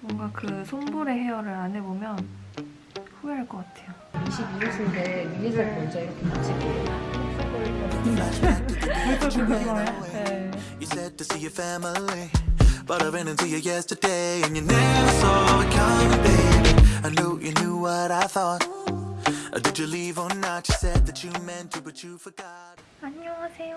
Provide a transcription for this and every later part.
뭔가 그 손볼의 헤어를 안 해보면 후회할 것 같아요. 22호수인데 미니살 먼저 이렇게 붙이고 네. You said to see your family, but I ran into you yesterday, and you never saw it coming, baby. I knew you knew what I thought. Uh, Did you leave or not? You said that you meant to, but you forgot. 안녕하세요.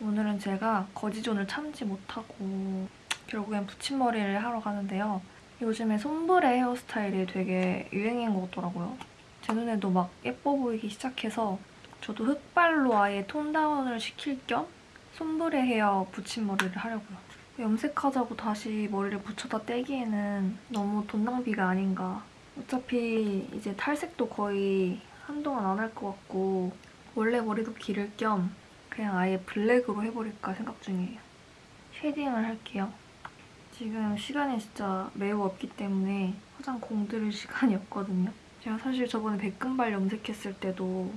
오늘은 제가 거지존을 참지 못하고 결국엔 붙임머리를 하러 가는데요. 요즘에 손브레 헤어스타일이 되게 유행인 것 같더라고요. 제 눈에도 막 예뻐 보이기 시작해서 저도 흑발로 아예 톤 다운을 시킬 겸 손브레 헤어 붙임머리를 하려고요. 염색하자고 다시 머리를 붙여다 떼기에는 너무 돈 낭비가 아닌가. 어차피 이제 탈색도 거의 한동안 안 할 것 같고 원래 머리도 기를 겸 그냥 아예 black으로 해버릴까 생각 중이에요. shading을 할게요. 지금 시간이 진짜 매우 없기 때문에 화장 공들일 시간이 없거든요. 제가 사실 저번에 백금발 염색했을 때도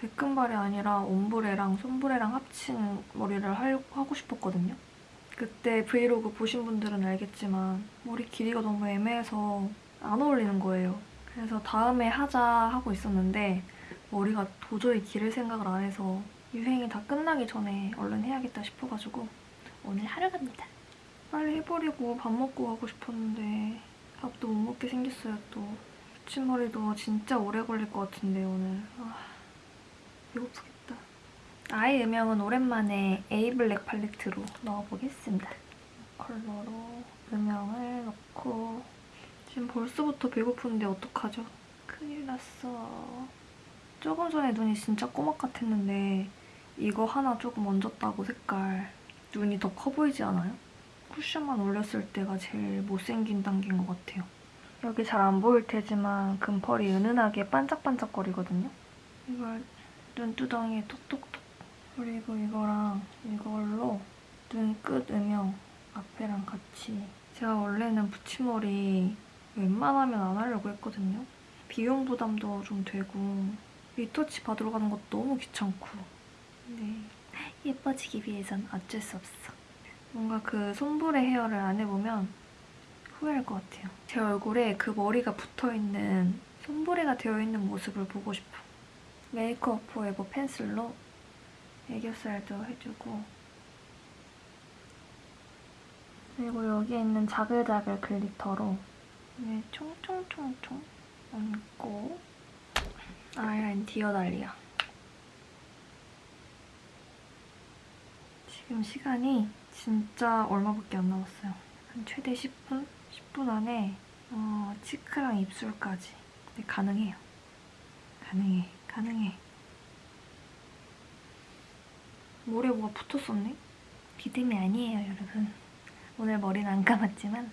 백금발이 아니라 ombre랑 sombre랑 합친 머리를 할- 하고 싶었거든요. 그때 브이로그 보신 분들은 알겠지만 머리 길이가 너무 애매해서 안 어울리는 거예요. 그래서 다음에 하자 하고 있었는데 머리가 도저히 기를 생각을 안 해서 유행이 다 끝나기 전에 얼른 해야겠다 싶어가지고 오늘 하러 갑니다. 빨리 해버리고 밥 먹고 가고 싶었는데 밥도 못 먹게 생겼어요 또. 붙임머리도 진짜 오래 걸릴 것 같은데 오늘. 아, 배고프겠다. 아이 음영은 오랜만에 에이블랙 팔레트로 넣어보겠습니다. 컬러로 음영을 넣고 지금 벌써부터 배고픈데 어떡하죠? 큰일 났어. 조금 전에 눈이 진짜 꼬막 같았는데 이거 하나 조금 얹었다고 색깔 눈이 더 커 보이지 않아요? 쿠션만 올렸을 때가 제일 못생긴 단계인 것 같아요. 여기 잘 안 보일 테지만 금펄이 은은하게 반짝반짝거리거든요. 이걸 눈두덩이에 톡톡톡 그리고 이거랑 이걸로 눈끝 음영 앞에랑 같이 제가 원래는 붙임머리 웬만하면 안 하려고 했거든요. 비용 부담도 좀 되고 리터치 받으러 가는 것도 너무 귀찮고 근데 예뻐지기 위해선 어쩔 수 없어. 뭔가 그 손볼의 헤어를 안 해보면 후회할 것 같아요. 제 얼굴에 그 머리가 붙어있는 손볼이가 되어있는 모습을 보고 싶어. 메이크업 포에버 펜슬로 애교살도 해주고 그리고 여기에 있는 자글자글 glitter로 네, 총총총총 얹고 아이라인 디어 난리야. 지금 시간이 진짜 얼마밖에 안 남았어요. 한 최대 10분? 10분 안에 어, cheek랑 입술까지 네, 가능해요. 가능해, 가능해. 머리에 뭐가 붙었었네? 비듬이 아니에요, 여러분. 오늘 머리는 안 감았지만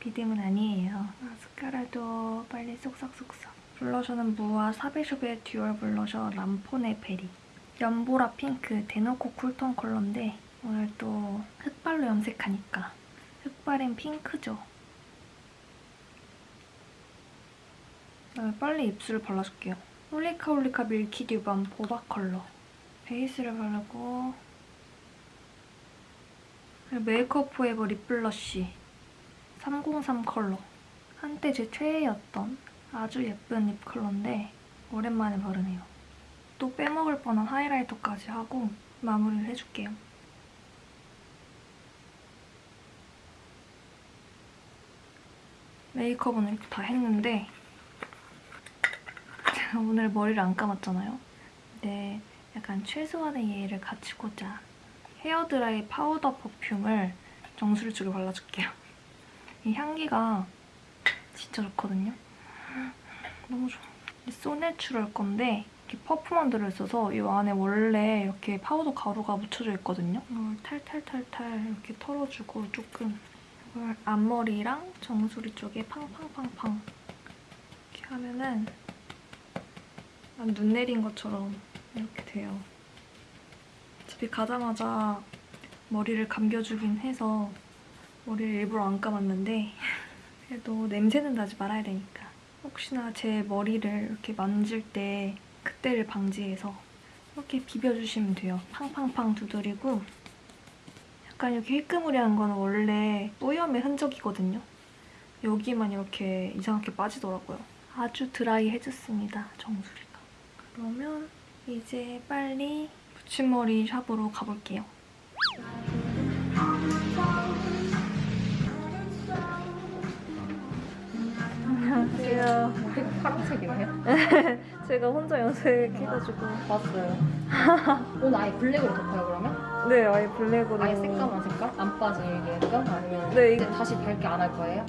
비듬은 아니에요. 마스카라도 빨리 쏙쏙쏙쏙. 블러셔는 무화 사베숍의 dual 블러셔 람포네 베리. 연보라 핑크 대놓고 cool tone 컬러인데 오늘 또 흑발로 염색하니까 흑발엔 핑크죠. 빨리 입술을 발라줄게요. 홀리카 홀리카 밀키 듀밤 보바 컬러. 베이스를 바르고 메이크업 포에버 립 블러쉬 303 컬러. 한때 제 최애였던 아주 예쁜 립 컬러인데 오랜만에 바르네요. 또 빼먹을 뻔한 하이라이터까지 하고 마무리를 해줄게요. 메이크업은 이렇게 다 했는데 제가 오늘 머리를 안 감았잖아요. 근데 약간 최소한의 예의를 갖추고자 hair dry powder perfume을 정수리 쪽에 발라줄게요. 이 향기가 진짜 좋거든요. 너무 좋아. 이 소내추럴 건데 이렇게 퍼프만 들어있어서 이 안에 원래 이렇게 파우더 가루가 묻혀져 있거든요. 이걸 탈탈탈탈 이렇게 털어주고 조금 앞머리랑 정수리 쪽에 팡팡팡팡 이렇게 하면은 약간 눈 내린 것처럼 이렇게 돼요. 집에 가자마자 머리를 감겨주긴 해서 머리를 일부러 안 감았는데 그래도 냄새는 나지 말아야 되니까 혹시나 제 머리를 이렇게 만질 때 그때를 방지해서 이렇게 비벼주시면 돼요. 팡팡팡 두드리고 약간 이렇게 휘끄무리한 거는 원래 오염의 흔적이거든요. 여기만 이렇게 이상하게 빠지더라고요. 아주 드라이해졌습니다, 정수리가. 그러면 이제 빨리 붙임머리 샵으로 가볼게요. 안녕하세요. 파란색이에요? 제가 혼자 연습해가지고. 봤어요. 오늘 아예 블랙으로 덮어요 그러면? 네, 아예 블랙으로. 아예 새까만 색깔? 안 빠지게끔? 아니면 네, 이제 다시 밝게 안 할 거예요?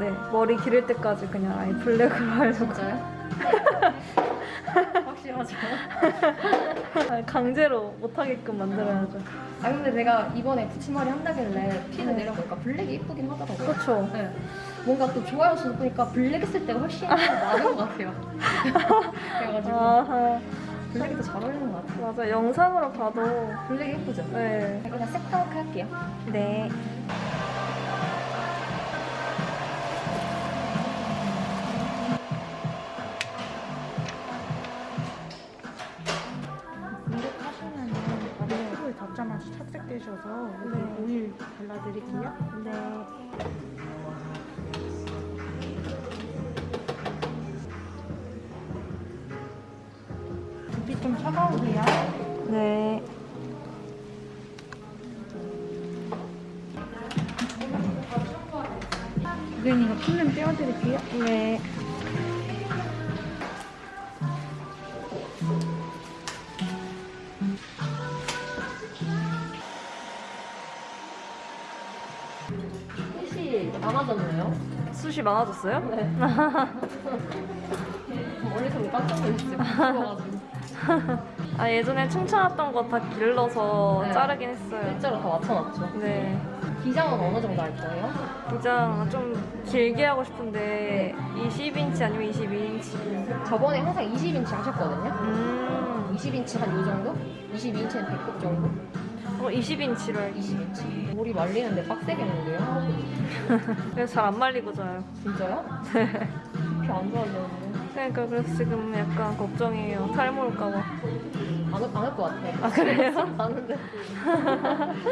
네, 머리 기를 때까지 그냥 아예 블랙으로 하려고. 진짜요? 확실하죠? 아니, 강제로 못하게끔 만들어야죠. 아 근데 내가 이번에 붙임머리 한다길래 피를 내려보니까 블랙이 이쁘긴 하더라고요. 그렇죠. 네. 뭔가 또 좋아요 수도 보니까 블랙 했을 때가 훨씬 더 나은 것 같아요. 그래가지고 아, 블랙이 더 잘 어울리는 것 같아요. 맞아. 영상으로 봐도. 블랙 예쁘죠? 네. 그냥 색다르게 할게요. 네. 두피 좀 차가우세요. 네. 고객님가 필름 떼어드릴게요. 네. 많아졌나요? 숱이 많아졌어요? 네. 멀리서 깜짝 놀랐어요. 아, 예전에 춤춰놨던 거 다 길러서 네. 자르긴 했어요. 일자로 다 맞춰놨죠. 네. 기장은 어느 정도 할 거예요? 기장 좀 길게 하고 싶은데 20인치 아니면 22인치. 저번에 항상 20인치 하셨거든요. 음. 20인치 한요 정도? 22인치는 100급 정도? 어, 20인치로 할게. 20인치. 머리 말리는데 빡세겠는데요? 그래서 잘 안 말리고 자요. 진짜요? 두피 안 좋아지는데. 그러니까 그래서 지금 약간 걱정이에요. 탈모 올까봐. 안할 것 같아. 아, 그래요? 아는데.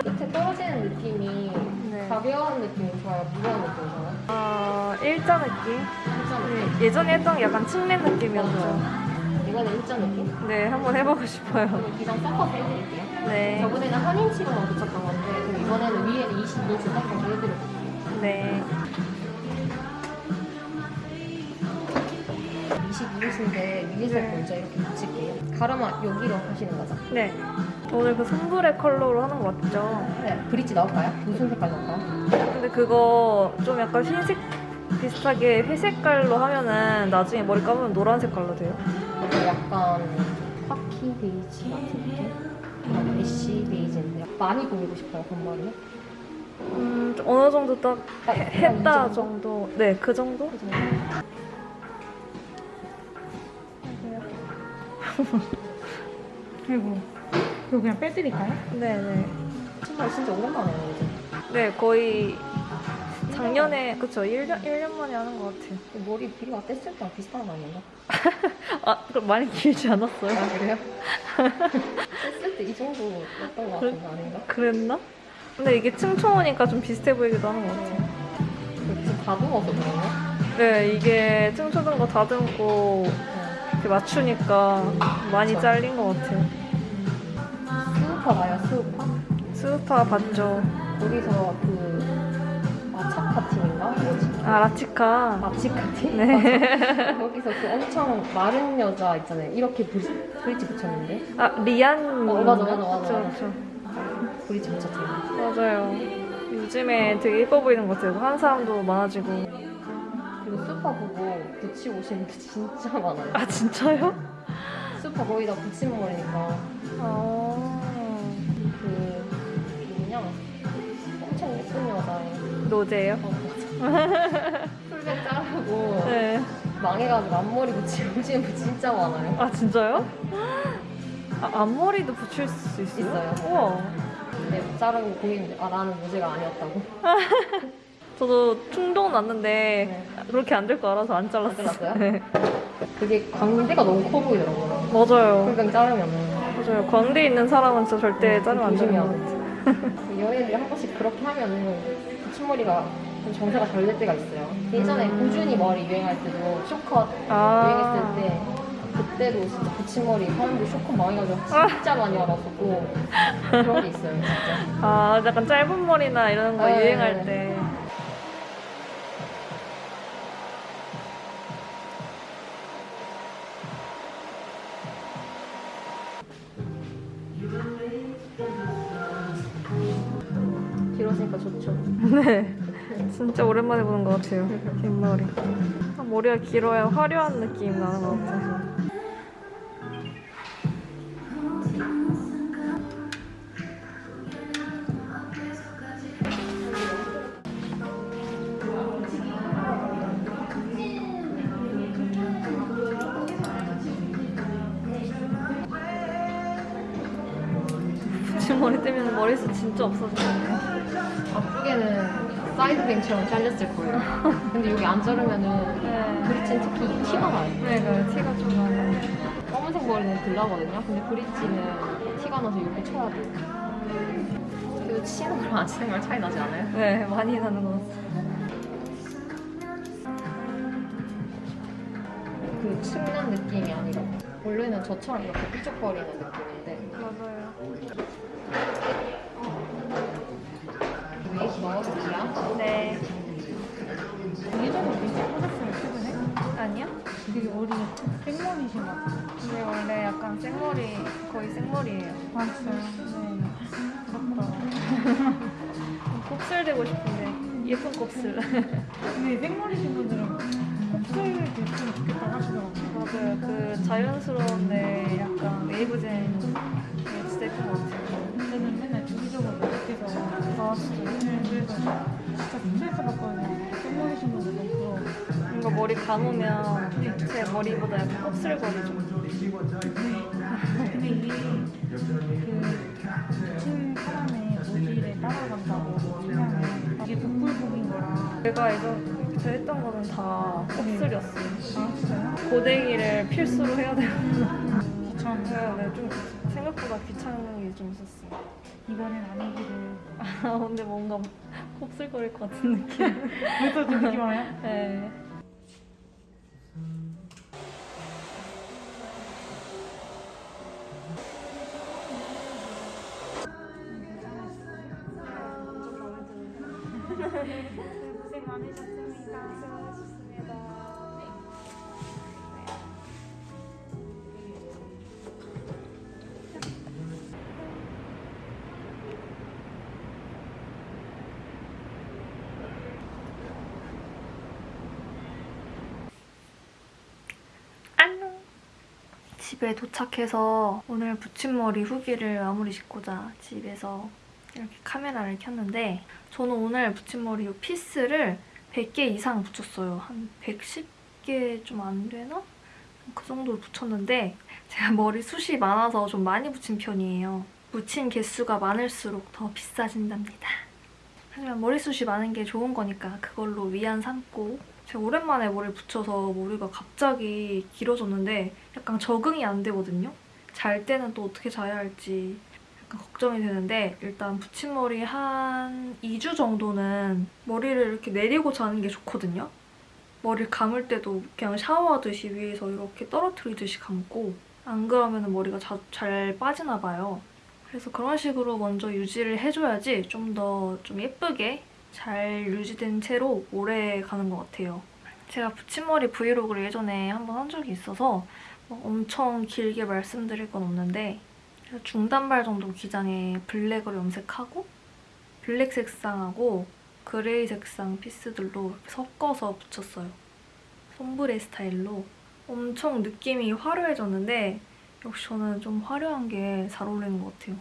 끝에 떨어지는 느낌이 네. 가벼운 느낌이 좋아요? 무거운 느낌이 좋아요? 아, 일자 느낌? 일자 느낌? 네, 예전에 했던 게 약간 측면 느낌이었어요. 이번에 일자 느낌? 네, 한번 해보고 싶어요. 기장 섞어서 해드릴게요. 네. 저번에는 한 인치로만 붙였던 건데 이번에는 위에는 20인치 섞어서 해드릴게요. 네. 22인치인데 위에서 먼저 이렇게 붙일게요. 가르마 여기로 하시는 거죠? 네. 오늘 그 sombre 컬러로 하는 거 맞죠? 네. 브릿지 넣을까요? 무슨 색깔 넣을까요? 근데 그거 좀 약간 흰색 비슷하게 회색깔로 하면은 나중에 머리 감으면 노란 색깔로 돼요. 약간 카키 베이지 같은 느낌? ash 베이지인데 많이 보이고 싶어요, 건머리는? 음, 좀 어느 정도 딱이 했다 정도? 정도. 네, 그 정도? 그 정도? 그리고 이거 그냥 빼드릴까요? 네, 네. 정말 진짜 오랜만에 해요, 이제. 네, 거의 작년에, 그쵸, 1년, 1년 만에 하는 것 같아요. 이 머리 길이가 뗐을 때랑 비슷한 거 아닌가? 아, 그럼 많이 길지 않았어요? 아, 그래요? 뗐을 때 이 정도였던 거 같은데 아닌가? 그랬나? 근데 이게 층초우니까 좀 비슷해 보이기도 하는 것 같아요. 그 지금 다듬어서 그런가? 네, 이게 층초든 거 다듬고 네. 이렇게 맞추니까 많이. 잘린 것 같아요. 스우파 봐요, 스우파? 스우파 봤죠. 거기서 그 마차카 팀인가? 뭐지? 아, 라치카. 마치카 팀? 네. 거기서 그 엄청 마른 여자 있잖아요. 이렇게 브리, 브릿지 붙였는데 아, 리안. 어, 맞아, 맞아, 맞아, 그쵸, 맞아. 그쵸. 브릿지 붙였대요. 맞아요. 요즘에 되게 예뻐 보이는 것 같아요. 하는 사람도 많아지고. 그리고 스우파 보고 붙이고 오시는 분 진짜 많아요. 아, 진짜요? 스우파 거의 다 붙이는 머리니까 아. 그 그냥 엄청 예쁜 여자애. 노제요? 어, 맞아. 풀백 자르고 네. 망해가지고 앞머리 붙이고 오시는 분 진짜 많아요. 아, 진짜요? 아, 앞머리도 붙일 수 있어요? 있어요. 우와. 근데 자르고 보이는데 아 나는 무죄가 아니었다고. 저도 충동 났는데 네. 그렇게 안 될 거 알아서 안 잘랐어요. 네. 그게 광대가 너무 커 보이더라고요. 맞아요. 풀백 자르면은. 맞아요. 광대 있는 사람은 진짜 절대 음, 자르면 안 되는. 연예인들이 한 번씩 그렇게 하면은 붙임머리가 좀 정세가 잘 될 때가 있어요. 예전에 고준이 머리 유행할 때도 쇼컷 유행했을 때 그때도 진짜 붙임머리 사람들이 쇼컷 많이 가지고 진짜 많이 알아보고 그런 게 있어요 진짜. 아, 약간 짧은 머리나 이런 거 네. 유행할 때. 진짜 오랜만에 보는 것 같아요. 긴 머리. 아, 머리가 길어야 화려한 느낌 나는 것 같아서. 붙임머리 때문에 머리숱 진짜 없어지네. 앞쪽에는 사이드뱅처럼 잘렸을 거예요. 근데 여기 안 자르면은 네. 브릿지는 특히 티가 나요. 네, 그 티가 좀 나요. 검은색 머리는 블라거든요. 근데 브릿지는 티가 나서 이렇게 쳐야 돼요. 그리고 치는 거랑 안 치는 거랑 차이 나지 않아요? 네, 많이 나는 것 같아요. 그 춥는 느낌이 아니라 원래는 저처럼 이렇게 삐죽거리는 느낌인데 맞아요. 어리 생머리신 것 같아요. 근데 원래 약간 생머리, 거의 생머리예요. 아 진짜요? 네. 부럽다. 곱슬 되고 싶은데 예쁜 곱슬. 근데 생머리신 분들은 곱슬 됐으면 좋겠다고 하시더라고요. 맞아요. 그 자연스러운데 약간 웨이브젠 게 진짜 예쁜 것 같아요. 저는 맨날 주기적으로 연락해서 아, 진짜요? 네, 그래서 진짜 스트레스 받거든요. 생머리신 부러워. 뭔가 머리 감으면 제 머리보다 약간 곱슬거리죠. 근데 이게 그 미친 사람의 모질에 따라간다고 하면 이게 복불복인 거라. 제가 예전 저 했던 거는 다 곱슬이었어요. 아 진짜요? 고데기를 필수로 해야 돼요. 귀찮은 네, 네, 좀 생각보다 귀찮은 게 좀 있었어요. 이번엔 아니기를. 아, 근데 뭔가 곱슬거릴 것 같은 느낌. 벌써 좀 느낌 와요? 네. 고생 많으셨습니다. 안녕. 집에 도착해서 오늘 붙임머리 후기를 마무리 짓고자 집에서 이렇게 카메라를 켰는데 저는 오늘 붙임머리 이 피스를 100개 이상 붙였어요. 한 110개 좀 안 되나? 그 정도 붙였는데 제가 머리 숱이 많아서 좀 많이 붙인 편이에요. 붙인 개수가 많을수록 더 비싸진답니다. 하지만 머리숱이 많은 게 좋은 거니까 그걸로 위안 삼고 제가 오랜만에 머리를 붙여서 머리가 갑자기 길어졌는데 약간 적응이 안 되거든요. 잘 때는 또 어떻게 자야 할지 약간 걱정이 되는데 일단 붙임머리 한 2주 정도는 머리를 이렇게 내리고 자는 게 좋거든요. 머리를 감을 때도 그냥 샤워하듯이 위에서 이렇게 떨어뜨리듯이 감고 안 그러면 머리가 자- 잘 빠지나 봐요. 그래서 그런 식으로 먼저 유지를 해줘야지 좀 더좀 예쁘게 잘 유지된 채로 오래 가는 것 같아요. 제가 붙임머리 브이로그를 예전에 한번 한 적이 있어서 뭐 엄청 길게 말씀드릴 건 없는데 중단발 정도 기장에 블랙으로 염색하고 블랙 색상하고 그레이 색상 피스들로 섞어서 붙였어요. sombre 스타일로 엄청 느낌이 화려해졌는데 역시 저는 좀 화려한 게 잘 어울리는 것 같아요.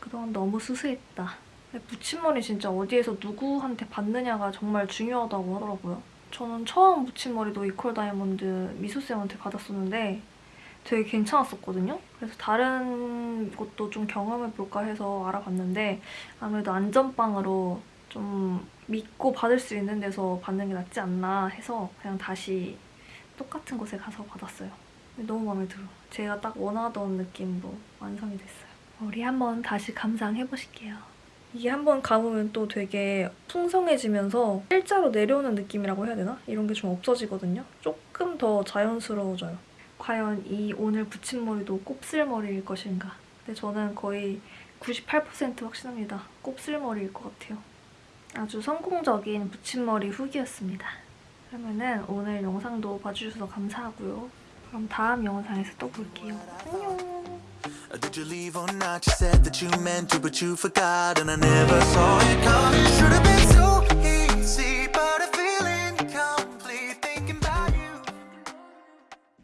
그동안 너무 수수했다. 붙임머리 진짜 어디에서 누구한테 받느냐가 정말 중요하다고 하더라고요. 저는 처음 붙임머리도 이퀄 다이아몬드 미소쌤한테 받았었는데 되게 괜찮았었거든요. 그래서 다른 곳도 좀 경험해볼까 해서 알아봤는데 아무래도 안전빵으로 좀 믿고 받을 수 있는 데서 받는 게 낫지 않나 해서 그냥 다시 똑같은 곳에 가서 받았어요. 너무 마음에 들어. 제가 딱 원하던 느낌으로 완성이 됐어요. 머리 한번 다시 감상해보실게요. 이게 한번 감으면 또 되게 풍성해지면서 일자로 내려오는 느낌이라고 해야 되나? 이런 게 좀 없어지거든요. 조금 더 자연스러워져요. 과연 이 오늘 붙임머리도 곱슬머리일 것인가? 근데 저는 거의 98% 확신합니다. 곱슬머리일 것 같아요. 아주 성공적인 붙임머리 후기였습니다. 그러면은 오늘 영상도 봐주셔서 감사하고요. 그럼 다음 영상에서 또 볼게요. 안녕!